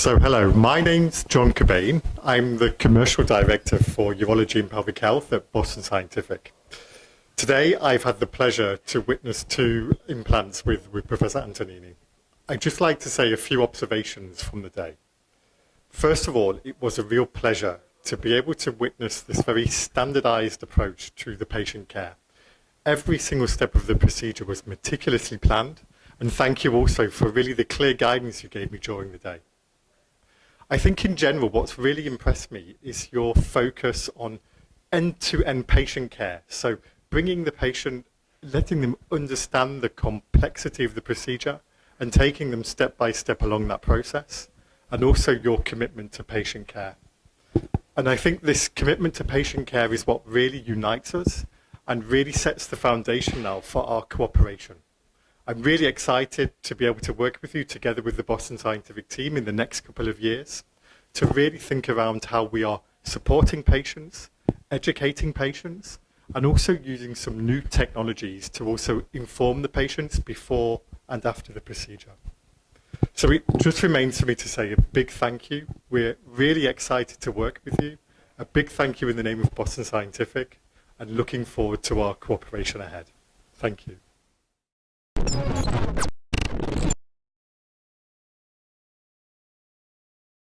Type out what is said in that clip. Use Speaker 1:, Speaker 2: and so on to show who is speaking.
Speaker 1: So hello, my name's John Cobain. I'm the Commercial Director for Urology and Pelvic Health at Boston Scientific. Today I've had the pleasure to witness two implants with, with Professor Antonini. I'd just like to say a few observations from the day. First of all, it was a real pleasure to be able to witness this very standardized approach to the patient care. Every single step of the procedure was meticulously planned, and thank you also for really the clear guidance you gave me during the day. I think in general, what's really impressed me is your focus on end-to-end patient care. So bringing the patient, letting them understand the complexity of the procedure and taking them step by step along that process, and also your commitment to patient care. And I think this commitment to patient care is what really unites us and really sets the foundation now for our cooperation. I'm really excited to be able to work with you together with the Boston Scientific team in the next couple of years to really think around how we are supporting patients, educating patients, and also using some new technologies to also inform the patients before and after the procedure. So it just remains for me to say a big thank you. We're really excited to work with you. A big thank you in the name of Boston Scientific and looking forward to our cooperation ahead. Thank you.